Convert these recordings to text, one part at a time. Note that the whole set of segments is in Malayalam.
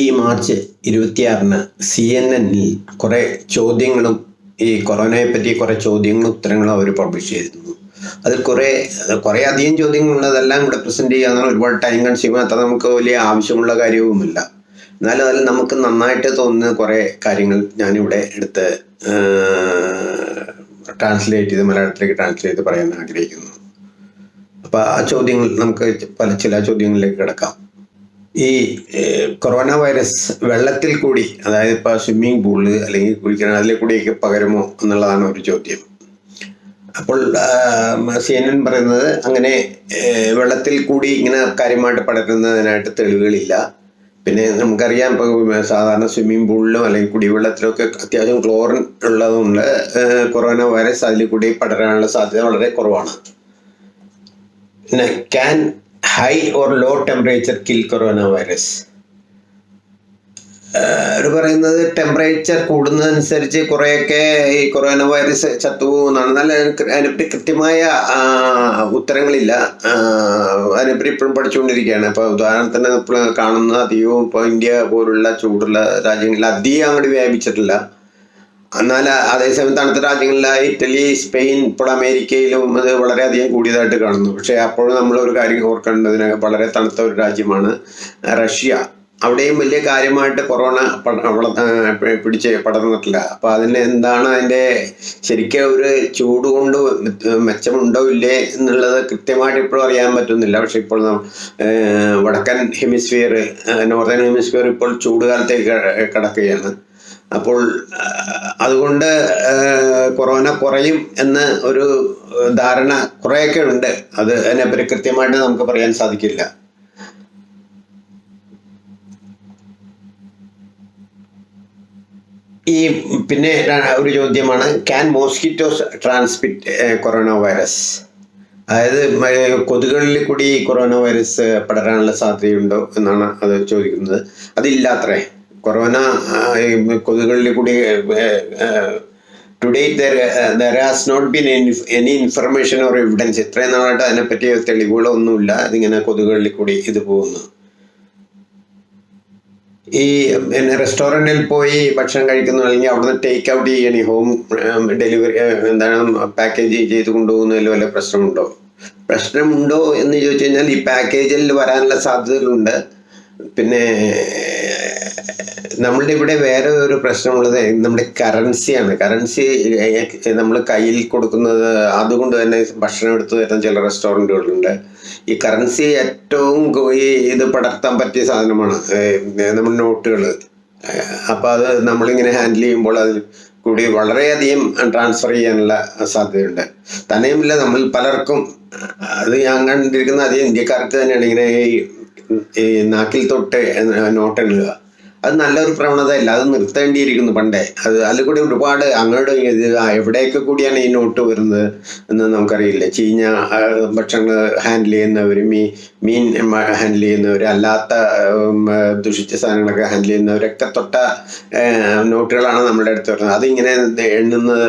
ഈ മാർച്ച് ഇരുപത്തിയാറിന് സി എൻ എന്നിൽ കുറേ ചോദ്യങ്ങളും ഈ കൊറോണയെ പറ്റി കുറേ ചോദ്യങ്ങളും ഉത്തരങ്ങളും അവർ പബ്ലിഷ് ചെയ്തിരുന്നു. അതിൽ കുറേ കുറേ അധികം ചോദ്യങ്ങളുള്ളതെല്ലാം ഇവിടെ പ്രസന്റ് ചെയ്യാന്നാണ് ഒരുപാട് ടൈം കൺസ്യൂം അത്ര നമുക്ക് വലിയ ആവശ്യമുള്ള കാര്യവുമില്ല. എന്നാലും അതിൽ നമുക്ക് നന്നായിട്ട് തോന്നുന്ന കുറേ കാര്യങ്ങൾ ഞാനിവിടെ എടുത്ത് ട്രാൻസ്ലേറ്റ് ചെയ്ത് മലയാളത്തിലേക്ക് ട്രാൻസ്ലേറ്റ് ചെയ്ത് പറയാൻ ആഗ്രഹിക്കുന്നു. അപ്പോൾ ആ ചോദ്യങ്ങൾ നമുക്ക് പല ചില ചോദ്യങ്ങളിലേക്ക് കിടക്കാം. ഈ കൊറോണ വൈറസ് വെള്ളത്തിൽ കൂടി അതായത് ഇപ്പോൾ സ്വിമ്മിംഗ് പൂൾ അല്ലെങ്കിൽ കുളിക്കണം അതിലെ കൂടിയൊക്കെ പകരുമോ എന്നുള്ളതാണ് ഒരു ചോദ്യം. അപ്പോൾ സി എൻ എൻ പറയുന്നത് അങ്ങനെ വെള്ളത്തിൽ കൂടി ഇങ്ങനെ കാര്യമായിട്ട് പടരുന്നതിനായിട്ട് തെളിവുകളില്ല. പിന്നെ നമുക്കറിയാം ഇപ്പോൾ സാധാരണ സ്വിമ്മിംഗ് പൂളിലും അല്ലെങ്കിൽ കുടിവെള്ളത്തിലൊക്കെ അത്യാവശ്യം ക്ലോറിൻ ഉള്ളതുകൊണ്ട് കൊറോണ വൈറസ് അതിൽ കൂടി പടരാനുള്ള സാധ്യത വളരെ കുറവാണ്. പിന്നെ can high or low temperature kill corona virus അവർ പറയുന്നത് ടെമ്പറേച്ചർ കൂടുന്നതനുസരിച്ച് കുറേയൊക്കെ ഈ കൊറോണ വൈറസ് ചത്തുപോകുന്നതാണ്. എന്നാൽ അതിനെപ്പറ്റി കൃത്യമായ ഉത്തരങ്ങളില്ല. അതിനെപ്പറ്റി ഇപ്പോഴും പഠിച്ചുകൊണ്ടിരിക്കുകയാണ്. ഇപ്പോൾ ഉദാഹരണത്തിന് ഇപ്പോൾ കാണുന്ന അധികവും ഇപ്പോൾ ഇന്ത്യ പോലുള്ള ചൂടുള്ള രാജ്യങ്ങളിൽ അധികം അങ്ങോട്ട് വ്യാപിച്ചിട്ടില്ല. എന്നാൽ അതേസമയം തണുത്ത രാജ്യങ്ങളിലായ ഇറ്റലി സ്പെയിൻ ഇപ്പോൾ അമേരിക്കയിലും അത് വളരെയധികം കൂടിയതായിട്ട് കാണുന്നു. പക്ഷേ അപ്പോഴും നമ്മൾ ഒരു കാര്യം ഓർക്കേണ്ടതിന് വളരെ തണുത്ത ഒരു രാജ്യമാണ് റഷ്യ. അവിടെയും വലിയ കാര്യമായിട്ട് കൊറോണ പിടിച്ച് പടർന്നിട്ടില്ല. അപ്പോൾ അതിന് എന്താണ് അതിന്റെ ശരിക്കും ഒരു ചൂട് കൊണ്ട് മെച്ചമുണ്ടോ ഇല്ലേ എന്നുള്ളത് കൃത്യമായിട്ട് ഇപ്പോഴും അറിയാൻ പറ്റുന്നില്ല. പക്ഷെ ഇപ്പോൾ വടക്കൻ ഹെമിസ്ഫിയർ നോർത്തേൺ ഹെമിസ്ഫിയർ ഇപ്പോൾ ചൂട് കാലത്തേക്ക് കിടക്കുകയാണ് കടക്കുകയാണ്. അപ്പോൾ അതുകൊണ്ട് കൊറോണ കുറയും എന്ന് ഒരു ധാരണ കുറേയൊക്കെ ഉണ്ട് അത് അതിനെപ്പറ്റി കൃത്യമായിട്ട് നമുക്ക് പറയാൻ സാധിക്കില്ല. ഈ പിന്നെ ഒരു ചോദ്യമാണ്. Can mosquitoes transmit corona virus അതായത് കൊതുകളിൽ കൂടി കൊറോണ വൈറസ് പടരാനുള്ള സാധ്യതയുണ്ടോ എന്നാണ് അത് ചോദിക്കുന്നത്. അതില്ലാത്രേ. കൊറോണ കൊതുകളിൽ കൂടി today there has not been any information or evidence ഇത്രയും നാളായിട്ട് അതിനെപ്പറ്റി തെളിവുകളൊന്നുമില്ല. അതിങ്ങനെ കൊതുകുകളിൽ കൂടി ഇത് പോകുന്നു. ഈ പിന്നെ റെസ്റ്റോറന്റിൽ പോയി ഭക്ഷണം കഴിക്കുന്നു. അല്ലെങ്കിൽ അവിടുന്ന് ടേക്ക് ഔട്ട് ചെയ്യണി. ഹോം ഡെലിവറി എന്താണ് പാക്കേജ് ചെയ്ത് കൊണ്ടുപോകുന്നതിൽ വല്ല പ്രശ്നമുണ്ടോ? പ്രശ്നമുണ്ടോ എന്ന് ചോദിച്ചു കഴിഞ്ഞാൽ ഈ പാക്കേജിൽ വരാനുള്ള സാധ്യതകളുണ്ട്. പിന്നെ നമ്മളുടെ ഇവിടെ വേറെ ഒരു പ്രശ്നമുള്ളത് നമ്മുടെ കറൻസിയാണ് കറൻസി നമ്മൾ കയ്യിൽ കൊടുക്കുന്നത് അതുകൊണ്ട് തന്നെ ഭക്ഷണം എടുത്തു തരുന്ന ചില റെസ്റ്റോറന്റുകളുണ്ട് ഈ കറൻസി ഏറ്റവും ഈ ഇത് പടർത്താൻ പറ്റിയ സാധനമാണ്. നമ്മുടെ നോട്ടുകൾ അപ്പോൾ അത് നമ്മളിങ്ങനെ ഹാൻഡിൽ ചെയ്യുമ്പോൾ അതിൽ കൂടി വളരെയധികം ട്രാൻസ്ഫർ ചെയ്യാനുള്ള സാധ്യതയുണ്ട്. തന്നെയുമില്ല നമ്മൾ പലർക്കും അത് ഞാൻ കണ്ടിരിക്കുന്ന അധികം ഇന്ത്യക്കാർക്ക് തന്നെയാണ്. ഇങ്ങനെ ഈ നാക്കിൽ തൊട്ട് നോട്ട് എണ്ണുക അത് നല്ലൊരു പ്രവണതയല്ല അത് നിർത്തേണ്ടിയിരിക്കുന്നു പണ്ടേ. അത് അതിൽ കൂടി ഒരുപാട് അങ്ങോട്ട് ഇത് എവിടെയൊക്കെ കൂടിയാണ് ഈ നോട്ട് വരുന്നത് എന്ന് നമുക്കറിയില്ല. ചീഞ്ഞ ഭക്ഷണങ്ങൾ ഹാൻഡിൽ ചെയ്യുന്നവർ മീൻ മീൻ ഹാൻഡിൽ ചെയ്യുന്നവർ അല്ലാത്ത ദുഷിച്ച സാധനങ്ങളൊക്കെ ഹാൻഡിൽ ചെയ്യുന്നവരൊക്കെ തൊട്ട നോട്ടുകളാണ് നമ്മുടെ അടുത്ത് വരുന്നത്. അതിങ്ങനെ എണ്ണുന്നത്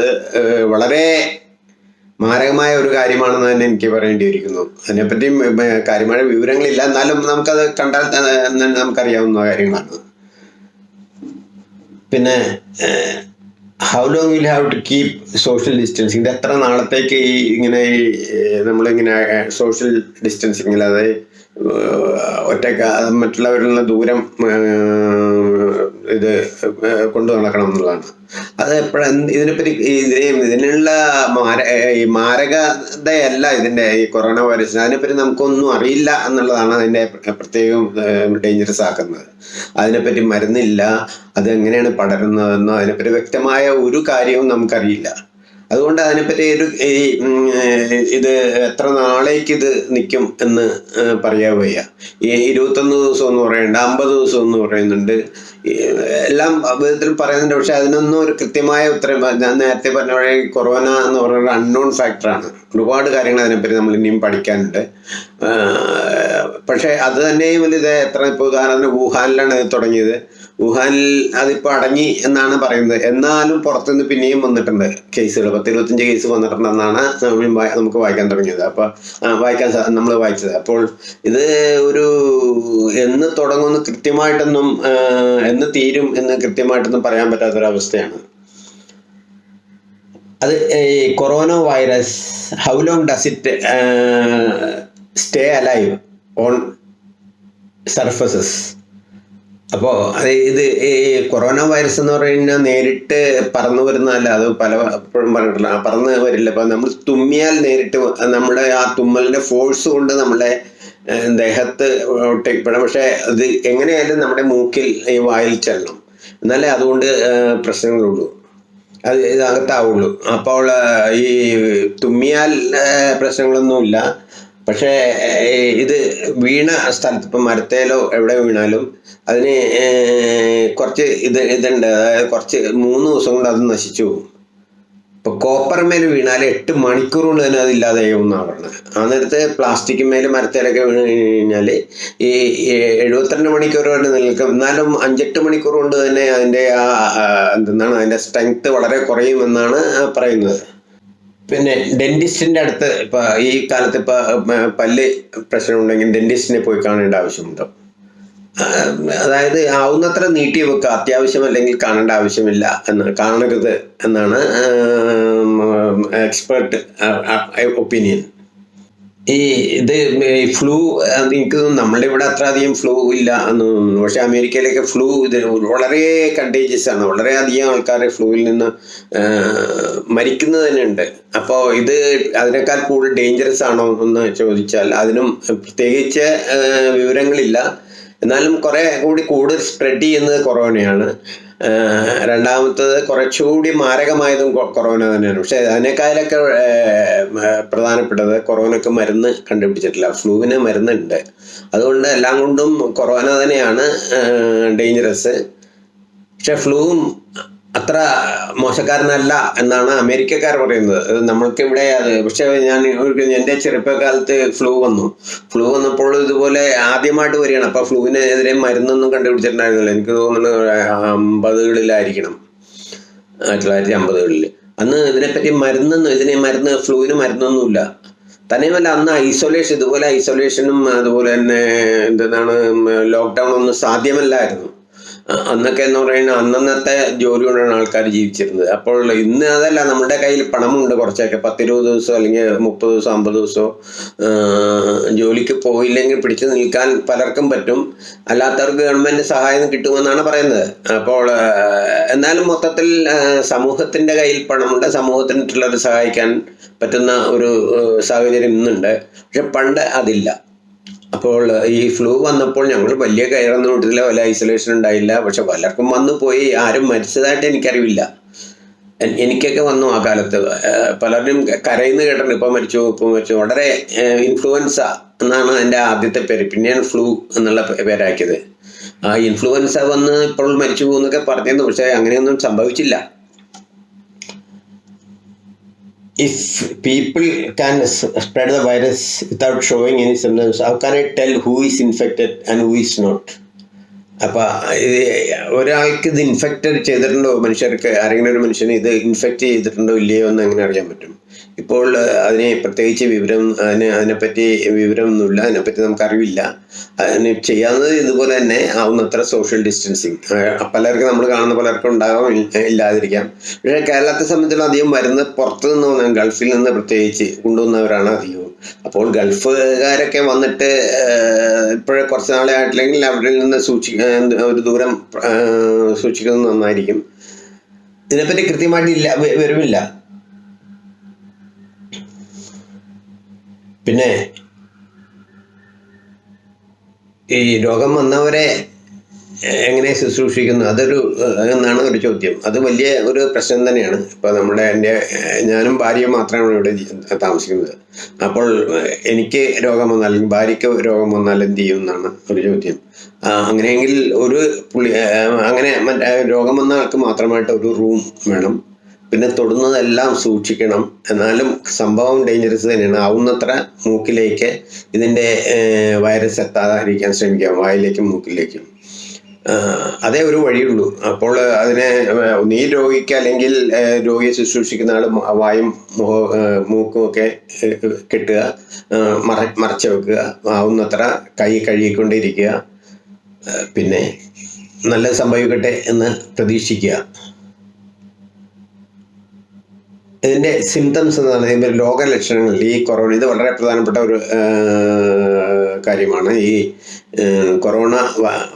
വളരെ മാരകമായ ഒരു കാര്യമാണെന്ന് തന്നെ എനിക്ക് പറയേണ്ടിയിരിക്കുന്നു. അതിനെപ്പറ്റി ഉം, കാര്യമായ വിവരങ്ങളില്ല. എന്നാലും നമുക്കത് കണ്ടാൽ നമുക്കറിയാവുന്ന കാര്യങ്ങളാണ്. പിന്നെ how long will have to keep social distancing ഇത് എത്ര നാളത്തേക്ക് ഈ ഇങ്ങനെ നമ്മളിങ്ങനെ സോഷ്യൽ ഡിസ്റ്റൻസിങ് അതായത് ഒറ്റക്ക മറ്റുള്ളവരിൽ നിന്ന് ദൂരം ഇത് കൊണ്ടു നടക്കണം എന്നുള്ളതാണ്. അത് എപ്പോഴും ഇതിനെപ്പറ്റി ഇതിനെ ഇതിനുള്ള മാര ഈ മാരകതയല്ല ഇതിന്റെ ഈ കൊറോണ വൈറസ്. അതിനെപ്പറ്റി നമുക്കൊന്നും അറിയില്ല എന്നുള്ളതാണ് അതിന്റെ പ്രത്യേകം ഡേഞ്ചറസ് ആക്കുന്നത്. അതിനെപ്പറ്റി മരുന്നില്ല അതെങ്ങനെയാണ് പടരുന്നതെന്നോ അതിനെപ്പറ്റി വ്യക്തമായ ഒരു കാര്യവും നമുക്കറിയില്ല. അതുകൊണ്ട് അതിനെപ്പറ്റി ഒരു ഈ ഇത് എത്ര നാളേക്ക് ഇത് നിൽക്കും എന്ന് പറയാൻ വയ്യ. ഈ ഇരുപത്തൊന്ന് ദിവസം എന്ന് പറയുന്നുണ്ട് അമ്പത് ദിവസം എന്ന് പറയുന്നുണ്ട്. എല്ലാം വിധത്തിൽ പറയുന്നുണ്ട് പക്ഷെ അതിനൊന്നും ഒരു കൃത്യമായ ഉത്തരം ഞാൻ നേരത്തെ പറഞ്ഞ പോലെ കൊറോണ എന്ന് പറയുന്നത് അൺനോൺ ഫാക്ടറാണ് ഒരുപാട് കാര്യങ്ങൾ അതിനെപ്പറ്റി നമ്മൾ ഇനിയും പഠിക്കാനുണ്ട്. പക്ഷേ അത് തന്നെയും ഇത് എത്ര ഇപ്പോൾ ഉദാഹരണത്തിന് വുഹാനിലാണ് ഇത് തുടങ്ങിയത്. വുഹാനിൽ അതിപ്പോൾ അടങ്ങി എന്നാണ് പറയുന്നത്. എന്നാലും പുറത്തുനിന്ന് പിന്നെയും വന്നിട്ടുണ്ട്. കേസുകൾ. പത്ത് ഇരുപത്തഞ്ച് കേസ് വന്നിട്ടുണ്ടെന്നാണ് നമുക്ക് വായിക്കാൻ തുടങ്ങിയത്. അപ്പോൾ വായിക്കാൻ നമ്മൾ വായിച്ചത്. അപ്പോൾ ഇത് ഒരു എന്ന് തുടങ്ങുമെന്ന് കൃത്യമായിട്ടൊന്നും എന്ന് തീരും എന്ന് കൃത്യമായിട്ടൊന്നും പറയാൻ പറ്റാത്തൊരവസ്ഥയാണ്. അത് ഈ corona virus how long does it stay alive on surfaces? അപ്പോൾ ഇത് ഈ കൊറോണ വൈറസ് എന്ന് പറഞ്ഞാൽ നേരിട്ട് പറന്നു വരുന്നതല്ല അത് പല എപ്പോഴും പറഞ്ഞിട്ടില്ല. പറന്ന് വരില്ല. അപ്പൊ നമ്മൾ തുമ്മിയാൽ നേരിട്ട് നമ്മുടെ ആ തുമ്മലിന്റെ ഫോഴ്സ് കൊണ്ട് നമ്മളെ ദേഹത്ത് ഒട്ടിപ്പെടാം പക്ഷേ അത് എങ്ങനെയായാലും നമ്മുടെ മൂക്കിൽ ഈ വായിൽ ചെല്ലണം. എന്നാലേ അതുകൊണ്ട് പ്രശ്നങ്ങളുള്ളൂ. അത് ഇതകത്താവുള്ളൂ അപ്പോൾ ഈ തുമ്മിയാൽ പ്രശ്നങ്ങളൊന്നുമില്ല. പക്ഷേ ഇത് വീണ സ്ഥലത്ത് ഇപ്പം മരത്തേലോ എവിടെ വീണാലും അതിന് കുറച്ച് ഇത് ഇതുണ്ട്. അതായത് കുറച്ച് മൂന്ന് ദിവസം കൊണ്ട് അത് നശിച്ചു പോകും. ഇപ്പൊ കോപ്പർ മേൽ വീണാൽ എട്ട് മണിക്കൂർ കൊണ്ട് തന്നെ അത് ഇല്ലാതെയാവും എന്നാണ് ആ നേരത്തെ പ്ലാസ്റ്റിക് മേൽ മരത്തേലൊക്കെ വീണ് കഴിഞ്ഞാൽ ഈ എഴുപത്തിരണ്ട് മണിക്കൂർ വരെ നിൽക്കും. എന്നാലും അഞ്ചെട്ട് മണിക്കൂർ കൊണ്ട് തന്നെ അതിന്റെ ആ എന്താണ് അതിന്റെ സ്ട്രെങ്ത് വളരെ കുറയുമെന്നാണ് പറയുന്നത്. പിന്നെ ഡെന്റിസ്റ്റിന്റെ അടുത്ത് ഇപ്പൊ ഈ കാലത്ത് ഇപ്പൊ പല്ല് പ്രശ്നം ഉണ്ടെങ്കിൽ ഡെന്റിസ്റ്റിനെ പോയി കാണേണ്ട ആവശ്യമുണ്ടോ അതായത് ആവുന്നത്ര നീട്ടി വെക്കുക അത്യാവശ്യം അല്ലെങ്കിൽ കാണേണ്ട ആവശ്യമില്ല എന്ന് കാണരുത് എന്നാണ് എക്സ്പേർട്ട് ഒപ്പീനിയൻ ഈ ഇത് ഫ്ലൂ എനിക്ക് നമ്മളുടെ ഇവിടെ അത്ര അധികം ഫ്ലൂ ഇല്ല എന്ന് തോന്നുന്നു. പക്ഷെ അമേരിക്കയിലൊക്കെ ഫ്ലൂ ഇത് വളരെ കണ്ടേജിയസ് ആണ്. വളരെ അധികം ആൾക്കാർ ഫ്ലൂവിൽ നിന്ന് മരിക്കുന്നത് തന്നെ ഉണ്ട്. അപ്പോൾ ഇത് അതിനേക്കാൾ കൂടുതൽ ഡേഞ്ചറസ് ആണോ എന്ന് ചോദിച്ചാൽ അതിനും പ്രത്യേകിച്ച് വിവരങ്ങളില്ല. എന്നാലും കുറെ കൂടി കൂടുതൽ സ്പ്രെഡ് ചെയ്യുന്നത് കൊറോണയാണ് രണ്ടാമത്തത് കുറച്ചുകൂടി മാരകമായതും കൊറോണ തന്നെയാണ്. പക്ഷേ അതിനേക്കാളൊക്കെ പ്രധാനപ്പെട്ടത് കൊറോണയ്ക്ക് മരുന്ന് കണ്ടുപിടിച്ചിട്ടില്ല. ഫ്ലൂവിന് മരുന്നുണ്ട്. അതുകൊണ്ട് എല്ലാം കൊണ്ടും കൊറോണ തന്നെയാണ് ഡേഞ്ചറസ് പക്ഷെ ഫ്ലൂവും അത്ര മോശക്കാരനല്ല എന്നാണ് അമേരിക്കക്കാർ പറയുന്നത്. അത് നമ്മൾക്ക് ഇവിടെ അത് പക്ഷെ ഞാൻ എന്റെ ചെറുപ്പകാലത്ത് ഫ്ലൂ വന്നു. ഫ്ലൂ വന്നപ്പോൾ ഇതുപോലെ ആദ്യമായിട്ട് വരികയാണ്. അപ്പോൾ ഫ്ലൂവിനെതിരെ മരുന്നൊന്നും കണ്ടുപിടിച്ചിട്ടുണ്ടായിരുന്നില്ല. എനിക്ക് തോന്നുന്നു അമ്പതുകളിലായിരിക്കണം. ആയിരത്തി തൊള്ളായിരത്തി അമ്പതുകളിൽ അന്ന് ഇതിനെപ്പറ്റി മരുന്നൊന്നും ഇതിനെ മരുന്ന് ഫ്ലൂവിന് മരുന്നൊന്നുമില്ല. തന്നെയുമല്ല അന്ന് ഐസൊലേഷൻ ഇതുപോലെ ഐസൊലേഷനും അതുപോലെ തന്നെ എന്താണ് ലോക്ക്ഡൗൺ ഒന്നും സാധ്യമല്ലായിരുന്നു. അന്നൊക്കെ എന്ന് പറയുന്നത് അന്നന്നത്തെ ജോലി കൊണ്ടാണ് ആൾക്കാർ ജീവിച്ചിരുന്നത്. അപ്പോൾ ഇന്ന് അതല്ല നമ്മുടെ കയ്യിൽ പണമുണ്ട് കുറച്ചൊക്കെ. പത്തിരുപത് ദിവസം അല്ലെങ്കിൽ മുപ്പത് ദിവസം അമ്പത് ദിവസമോ ജോലിക്ക് പോയില്ലെങ്കിൽ പിടിച്ചു നിൽക്കാൻ പലർക്കും പറ്റും. അല്ലാത്തവർക്ക് ഗവൺമെന്റ് സഹായം കിട്ടുമെന്നാണ് പറയുന്നത്. അപ്പോൾ എന്നാലും മൊത്തത്തിൽ സമൂഹത്തിന്റെ കയ്യിൽ പണമുണ്ട്. സമൂഹത്തിന് മറ്റുള്ളവരെ സഹായിക്കാൻ പറ്റുന്ന ഒരു സാഹചര്യം ഇന്നുണ്ട്. പക്ഷെ പണ്ട് അതില്ല. അപ്പോൾ ഈ ഫ്ലൂ വന്നപ്പോൾ ഞങ്ങൾ വലിയ കയറൊന്നും ഇട്ടില്ല വല്ല ഐസൊലേഷൻ ഉണ്ടായില്ല. പക്ഷെ പലർക്കും വന്നു പോയി. ആരും മരിച്ചതായിട്ട് എനിക്കറിവില്ല. എനിക്കൊക്കെ വന്നു ആ കാലത്ത്. പലരും കരയുന്ന കേട്ടിട്ടുണ്ട്. ഇപ്പം മരിച്ചു ഇപ്പം മരിച്ചു. വളരെ ഇൻഫ്ലുവൻസ എന്നാണ് എന്റെ ആദ്യത്തെ പേര്. പിന്നെയാണ് ഫ്ലൂ എന്നുള്ള പേരാക്കിയത്. ആ ഇൻഫ്ലുവൻസ വന്ന് ഇപ്പോൾ മരിച്ചു പോകുന്നൊക്കെ പറഞ്ഞിരുന്നു. പക്ഷെ അങ്ങനെയൊന്നും സംഭവിച്ചില്ല. If people can spread the virus without showing any symptoms, how can I tell who is infected and who is not? അപ്പൊ ഇത് ഒരാൾക്ക് ഇത് ഇൻഫെക്റ്റ് ചെയ്തിട്ടുണ്ടോ? മനുഷ്യർക്ക് ആരെങ്കിലും ഒരു മനുഷ്യന് ഇത് ഇൻഫെക്റ്റ് ചെയ്തിട്ടുണ്ടോ? ഇല്ലയോ എന്ന് എങ്ങനെ അറിയാൻ പറ്റും? ഇപ്പോൾ അതിനെ പ്രത്യേകിച്ച് വിവരം അതിന് അതിനെപ്പറ്റി വിവരമൊന്നുമില്ല അതിനെപ്പറ്റി നമുക്ക് അറിവില്ല. അതിന് ചെയ്യാവുന്നത് ഇതുപോലെ തന്നെ ആവുന്നത്ര സോഷ്യൽ ഡിസ്റ്റൻസിങ് പലർക്കും നമ്മൾ കാണുന്ന പലർക്കും ഉണ്ടാകാം ഇല്ല- ഇല്ലാതിരിക്കാം. പക്ഷേ കേരളത്തെ സംബന്ധിച്ചിടത്തോളം അധികം വരുന്നത് പുറത്തു നിന്ന് ഗൾഫിൽ നിന്ന് പ്രത്യേകിച്ച് കൊണ്ടുവന്നവരാണ് അധികവും. അപ്പോൾ ഗൾഫുകാരൊക്കെ വന്നിട്ട് ഇപ്പോഴേ കുറച്ച് നാളെ ആയിട്ടില്ലെങ്കിൽ അവരിൽ നിന്ന് സൂക്ഷിക്ക ഒരു ദൂരം സൂക്ഷിക്കുന്നത് നന്നായിരിക്കും. ഇതിനെപ്പറ്റി കൃത്യമായിട്ട് ഇല്ല വരുമില്ല പിന്നെ ഈ രോഗം വന്നവരെ എങ്ങനെ ശുശ്രൂഷിക്കുന്നു? അതൊരു എന്നാണ് ഒരു ചോദ്യം. അത് വലിയ ഒരു പ്രശ്നം തന്നെയാണ്. ഇപ്പോൾ നമ്മുടെ എന്റെ ഞാനും ഭാര്യയും മാത്രമാണ് ഇവിടെ താമസിക്കുന്നത്. അപ്പോൾ എനിക്ക് രോഗം വന്നാൽ അല്ലെങ്കിൽ ഭാര്യയ്ക്ക് രോഗം വന്നാൽ എന്ത് ചെയ്യും എന്നാണ് ഒരു ചോദ്യം. അങ്ങനെയെങ്കിൽ ഒരു പുള്ളി അങ്ങനെ മറ്റേ രോഗം വന്ന ആൾക്ക് മാത്രമായിട്ട് ഒരു റൂം വേണം. പിന്നെ തൊടുന്നതെല്ലാം സൂക്ഷിക്കണം. എന്നാലും സംഭവം ഡേഞ്ചറസ് തന്നെയാണ്. ആവുന്നത്ര മൂക്കിലേക്ക് ഇതിന്റെ വൈറസ് എത്താതിരിക്കാൻ ശ്രമിക്കാം. വായിലേക്കും മൂക്കിലേക്കും. അതേ ഒരു വഴിയുള്ളൂ. അപ്പോൾ അതിനെ നീ രോഗിക്ക് അല്ലെങ്കിൽ രോഗിയെ ശുശ്രൂഷിക്കുന്ന ആൾ വായും മൂക്കും ഒക്കെ കെട്ടുക മറ മറച്ചു വെക്കുക ആവുന്നത്ര കൈ കഴുകിക്കൊണ്ടിരിക്കുക പിന്നെ നല്ല സംഭവിക്കട്ടെ എന്ന് പ്രതീക്ഷിക്കുക. ഇതിന്റെ സിംറ്റംസ് എന്ന് പറയുന്നത് രോഗലക്ഷണങ്ങൾ ഈ കൊറോണ ഇത് വളരെ പ്രധാനപ്പെട്ട ഒരു കാര്യമാണ്. ഈ കൊറോണ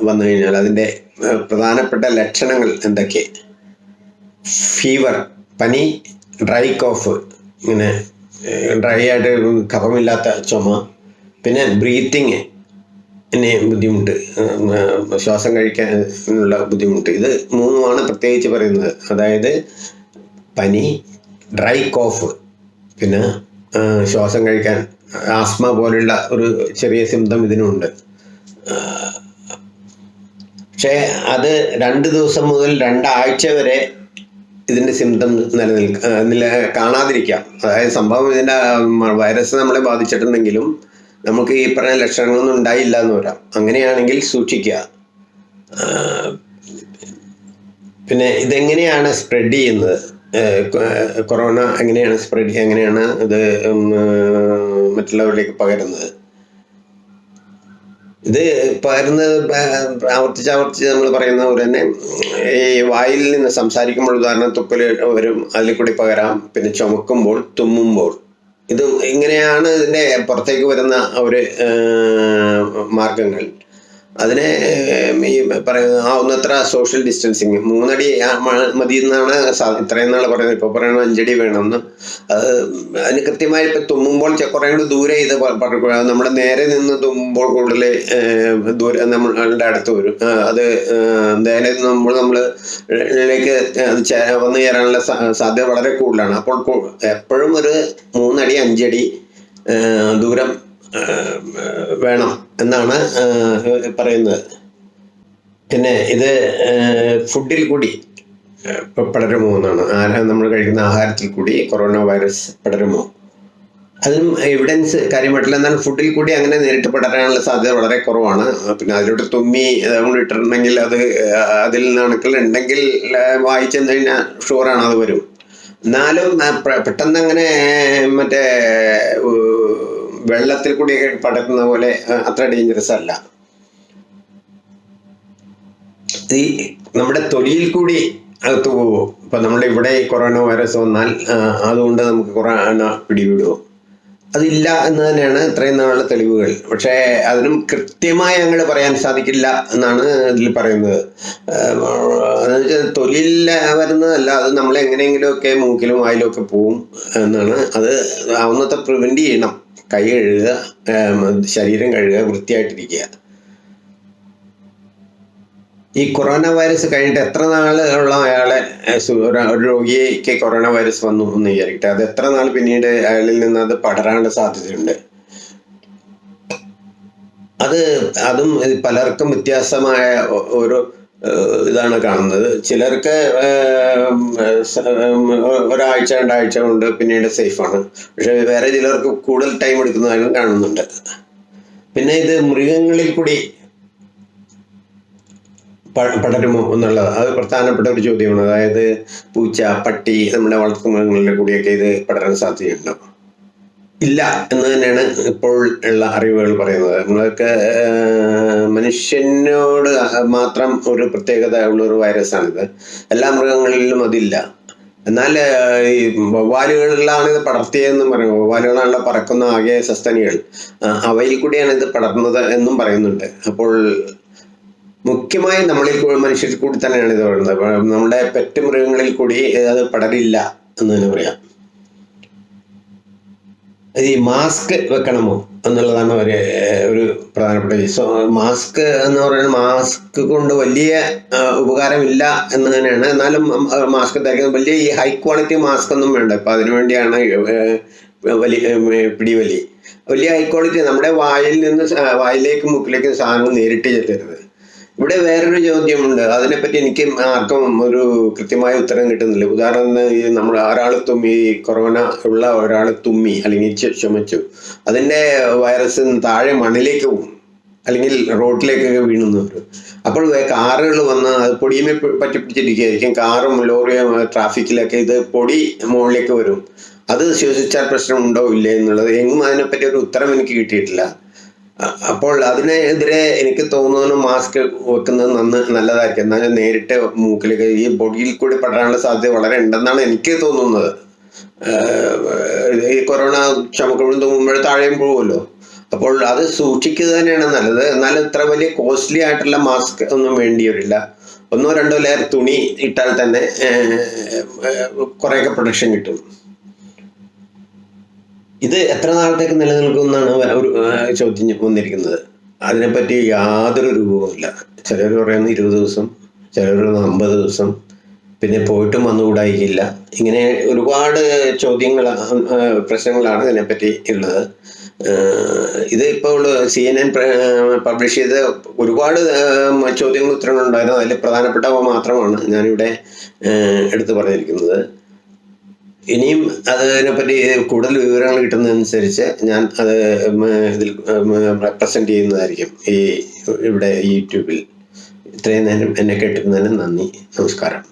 വന്നു കഴിഞ്ഞാൽ അതിന്റെ പ്രധാനപ്പെട്ട ലക്ഷണങ്ങൾ എന്തൊക്കെ? ഫീവർ പനി ഡ്രൈ കോഫ് ഇങ്ങനെ ഡ്രൈ ആയിട്ട് കഫമില്ലാത്ത ചുമ പിന്നെ ബ്രീത്തിങ് പിന്നെ ബുദ്ധിമുട്ട് ശ്വാസം കഴിക്കാനുള്ള ബുദ്ധിമുട്ട്. ഇത് മൂന്നുമാണ് പ്രത്യേകിച്ച് പറയുന്നത്. അതായത് പനി ഡ്രൈ കോഫ് പിന്നെ ശ്വാസം കഴിക്കാൻ ആസ്മ പോലുള്ള ഒരു ചെറിയ സിംറ്റം ഇതിനുണ്ട്. പക്ഷേ അത് രണ്ട് ദിവസം മുതൽ രണ്ടാഴ്ച വരെ ഇതിന്റെ സിംറ്റം നിലനിൽക്ക നില കാണാതിരിക്കാം. അതായത് സംഭവം ഇതിന്റെ വൈറസ് നമ്മളെ ബാധിച്ചിട്ടുണ്ടെങ്കിലും നമുക്ക് ഈ പറഞ്ഞ ലക്ഷണങ്ങളൊന്നും ഉണ്ടായില്ല എന്ന് വരാം അങ്ങനെയാണെങ്കിൽ സൂക്ഷിക്കുക. പിന്നെ ഇതെങ്ങനെയാണ് സ്പ്രെഡ് ചെയ്യുന്നത്? കൊറോണ എങ്ങനെയാണ് സ്പ്രെഡ് എങ്ങനെയാണ് ഇത് മറ്റുള്ളവരിലേക്ക് പകരുന്നത്? ഇത് പകരുന്നത് ആവർത്തിച്ച് ആവർത്തിച്ച് നമ്മൾ പറയുന്ന പോലെ തന്നെ ഈ വായിൽ നിന്ന് സംസാരിക്കുമ്പോൾ ഉദാഹരണം തുപ്പൽ വരും അതിൽ കൂടി പകരാം പിന്നെ ചുമക്കുമ്പോൾ തുമ്മുമ്പോൾ. ഇത് ഇങ്ങനെയാണ് ഇതിന്റെ പുറത്തേക്ക് വരുന്ന ഒരു മാർഗങ്ങൾ. അതിനെ ഈ പറയുന്നത് ആ ആവുന്നത്ര സോഷ്യൽ ഡിസ്റ്റൻസിങ് മൂന്നടി മതി എന്നാണ് ഇത്രയും നാൾ പറയുന്നത്. ഇപ്പോൾ പറയുന്നത് അഞ്ചടി വേണമെന്ന്. അത് അതിന് കൃത്യമായി ഇപ്പം തുമ്മുമ്പോൾ കുറേ കൂടി ദൂരെ ഇത് നമ്മൾ നേരെ നിന്ന് തുമ്മുമ്പോൾ കൂടുതൽ ദൂരെ നമ്മളുടെ അടുത്ത് വരും. അത് നേരെ നമ്മൾ നമ്മൾ ിലേക്ക് വന്ന് ചേരാനുള്ള സാധ്യത വളരെ കൂടുതലാണ്. അപ്പോൾ എപ്പോഴും ഒരു മൂന്നടി അഞ്ചടി ദൂരം വേണം. എന്നാണ് പറയുന്നത്. പിന്നെ ഇത് ഫുഡിൽ കൂടി പടരുമോ എന്നാണ്. ആഹാരം നമ്മൾ കഴിക്കുന്ന ആഹാരത്തിൽ കൂടി കൊറോണ വൈറസ് പടരുമോ? അതും എവിഡൻസ് കാര്യമായിട്ടില്ല. എന്നാൽ ഫുഡിൽ കൂടി അങ്ങനെ നേരിട്ട് പടരാനുള്ള സാധ്യത വളരെ കുറവാണ്. പിന്നെ അതിലോട്ട് തുമ്മി അതുകൊണ്ട് ഇട്ടിട്ടുണ്ടെങ്കിൽ അത് അതിൽ നിന്നാണെങ്കിൽ ഉണ്ടെങ്കിൽ വായിച്ചെന്ന് കഴിഞ്ഞാൽ ഷുവറാണ് അത് വരും. എന്നാലും പെട്ടെന്ന് അങ്ങനെ മറ്റേ വെള്ളത്തിൽ കൂടിയൊക്കെ പടക്കുന്ന പോലെ അത്ര ഡേഞ്ചറസ് അല്ല. ഈ നമ്മുടെ തൊലിയിൽ കൂടി അകത്ത് പോവോ ഇപ്പൊ ഈ കൊറോണ വൈറസ് വന്നാൽ അതുകൊണ്ട് നമുക്ക് കൊറോണ പിടിവിടുമോ അതില്ല എന്ന് തന്നെയാണ് ഇത്രയും നാളുള്ള തെളിവുകൾ. പക്ഷേ അതിനും കൃത്യമായി ഞങ്ങൾ പറയാൻ സാധിക്കില്ല എന്നാണ് ഇതിൽ പറയുന്നത്. അതെന്ന് വെച്ചാൽ തൊലിയിൽ വരുന്നതല്ല അത് നമ്മൾ എങ്ങനെയെങ്കിലുമൊക്കെ മൂക്കിലും വായിലും ഒക്കെ പോവും എന്നാണ്. അത് ആവുന്നത്ര പ്രിവെന്റ് ചെയ്യണം. കൈ കഴുകുക ശരീരം കഴുകുക വൃത്തിയായിട്ടിരിക്കുക. ഈ കൊറോണ വൈറസ് കഴിഞ്ഞിട്ട് എത്ര നാളുള്ള അയാളെ ഒരു രോഗിക്ക് കൊറോണ വൈറസ് വന്നു എന്ന് വിചാരിക്കട്ടെ? അത് എത്ര നാൾ പിന്നീട് അയാളിൽ നിന്ന് അത് പടരാനുള്ള സാധ്യതയുണ്ട്? അത് അതും പലർക്കും വ്യത്യാസമായ ഒരു ഇതാണ് കാണുന്നത്. ചിലർക്ക് ഒരാഴ്ച രണ്ടാഴ്ച കൊണ്ട് പിന്നീട് സേഫാണ്. പക്ഷെ വേറെ ചിലർക്ക് കൂടുതൽ ടൈം എടുക്കുന്നതായും കാണുന്നുണ്ട്. പിന്നെ ഇത് മൃഗങ്ങളിൽ കൂടി പടരുമോ എന്നുള്ളത്. അത് പ്രധാനപ്പെട്ട ഒരു ചോദ്യമാണ്. അതായത് പൂച്ച പട്ടി നമ്മുടെ വളർത്തുമൃഗങ്ങളിലെ കൂടിയൊക്കെ ഇത് പടരാൻ സാധ്യതയുണ്ടോ? ഇല്ല എന്ന് തന്നെയാണ് ഇപ്പോൾ ഉള്ള അറിവുകൾ പറയുന്നത്. നമ്മളൊക്കെ മനുഷ്യനോട് മാത്രം ഒരു പ്രത്യേകത ഉള്ള ഒരു വൈറസാണിത് എല്ലാ മൃഗങ്ങളിലും അതില്ല. എന്നാൽ ഈ വവ്വാലുകളിലാണ് ഇത് പടർത്തിയതെന്നും പറയും വവ്വാലുകളാണല്ലോ പറക്കുന്ന ആകെ സസ്തനികൾ. അവയിൽ കൂടിയാണ് ഇത് പടർന്നത് എന്നും പറയുന്നുണ്ട്. അപ്പോൾ മുഖ്യമായും നമ്മളിൽ മനുഷ്യരിൽ കൂടി തന്നെയാണ് ഇത് പറയുന്നത്. നമ്മുടെ പെറ്റ് മൃഗങ്ങളിൽ കൂടി അത് പടരില്ല എന്ന് തന്നെ പറയാം. ഈ മാസ്ക് വെക്കണമോ എന്നുള്ളതാണ് ഒരു ഒരു പ്രധാനപ്പെട്ട വിഷയം മാസ്ക് എന്ന് പറയുന്നത് മാസ്ക് കൊണ്ട് വലിയ ഉപകാരമില്ല എന്ന് തന്നെയാണ്. എന്നാലും മാസ്ക് ധരിക്കുന്നത് വലിയ ഈ ഹൈ ക്വാളിറ്റി മാസ്ക് ഒന്നും വേണ്ട. ഇപ്പൊ അതിനുവേണ്ടിയാണ് വലിയ പിടിവലി. വലിയ ഹൈ ക്വാളിറ്റി. നമ്മുടെ വായിൽ നിന്ന് വായിലേക്ക് മുക്കിലേക്ക് സാധനം നേരിട്ട് ചെല്ലരുത്. ഇവിടെ വേറൊരു ചോദ്യമുണ്ട്. അതിനെപ്പറ്റി എനിക്ക് ആർക്കും ഒരു കൃത്യമായ ഉത്തരം കിട്ടുന്നില്ല. ഉദാഹരണം ഈ നമ്മൾ ഒരാൾ തുമ്മി കൊറോണ ഉള്ള ഒരാൾ തുമ്മി അല്ലെങ്കിൽ ചുമച്ചു. അതിന്റെ വൈറസ് താഴെ മണ്ണിലേക്ക് പോകും അല്ലെങ്കിൽ റോഡിലേക്കൊക്കെ വീണുന്നവർ. അപ്പോൾ കാറുകൾ വന്ന് അത് പൊടിയുമേ പറ്റി പിടിച്ചിരിക്കുകയായിരിക്കും. കാറും ലോറിയും ട്രാഫിക്കിലൊക്കെ ഇത് പൊടി മുകളിലേക്ക് വരും. അത് ശ്വസിച്ചാൽ പ്രശ്നമുണ്ടോ ഇല്ലേ എന്നുള്ളത്? എങ്ങും അതിനെപ്പറ്റി ഒരു ഉത്തരം എനിക്ക് കിട്ടിയിട്ടില്ല. അപ്പോൾ അതിനെതിരെ എനിക്ക് തോന്നുന്നു മാസ്ക് വെക്കുന്നത് നന്ന് നല്ലതായിരിക്കും. എന്നാൽ നേരിട്ട് മൂക്കിലേക്ക് ഈ ബോഡിയിൽ കൂടി പടരാനുള്ള സാധ്യത വളരെ ഉണ്ടെന്നാണ് എനിക്ക് തോന്നുന്നത്. ഈ കൊറോണ ചുമക്കുമ്പോഴും തുമ്മുമ്പോഴും താഴെയും പോകുമല്ലോ. അപ്പോൾ അത് സൂക്ഷിക്കുക തന്നെയാണ് നല്ലത്. എന്നാൽ ഇത്ര വലിയ കോസ്റ്റ്ലി ആയിട്ടുള്ള മാസ്ക് ഒന്നും വേണ്ടി വരില്ല ഒന്നോ രണ്ടോ ലെയർ തുണി ഇട്ടാൽ തന്നെ കുറേയൊക്കെ പ്രൊട്ടക്ഷൻ കിട്ടും. ഇത് എത്ര നാളത്തേക്ക് നിലനിൽക്കും എന്നാണ് ഒരു ചോദ്യം വന്നിരിക്കുന്നത്. അതിനെപ്പറ്റി യാതൊരു രൂപവുമില്ല. ചിലർ പറയുന്നത് ഇരുപത് ദിവസം ചിലർ പറയുന്ന അമ്പത് ദിവസം പിന്നെ പോയിട്ടും വന്നുകൂടായിരിക്കില്ല. ഇങ്ങനെ ഒരുപാട് ചോദ്യങ്ങൾ പ്രശ്നങ്ങളാണ് ഇതിനെപ്പറ്റി ഉള്ളത്. ഇത് ഇപ്പോൾ സി എൻ എൻ പബ്ലിഷ് ചെയ്ത ഒരുപാട് ഏഹ്, ചോദ്യങ്ങൾ ഉത്തരങ്ങളുണ്ടായിരുന്നു. അതിൽ പ്രധാനപ്പെട്ടവ മാത്രമാണ് ഞാനിവിടെ എടുത്തു പറഞ്ഞിരിക്കുന്നത്. ഇനിയും അതിനെപ്പറ്റി കൂടുതൽ വിവരങ്ങൾ കിട്ടുന്നതനുസരിച്ച് ഞാൻ അത് ഇതിൽ റെപ്രസെന്റ് ചെയ്യുന്നതായിരിക്കും ഈ ഇവിടെ യൂട്യൂബിൽ. ഇത്രയും നേരം എന്നെ കേട്ടിരുന്നതിന് നന്ദി. നമസ്കാരം.